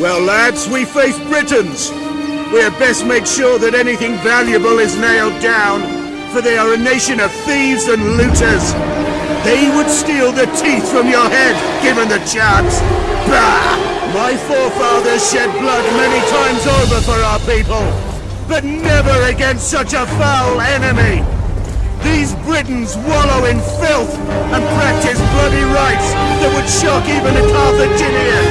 Well, lads, we face Britons. We had best make sure that anything valuable is nailed down, for they are a nation of thieves and looters. They would steal the teeth from your head, given the chance. Bah! My forefathers shed blood many times over for our people, but never against such a foul enemy. These Britons wallow in filth and practice bloody rites that would shock even a Carthaginian.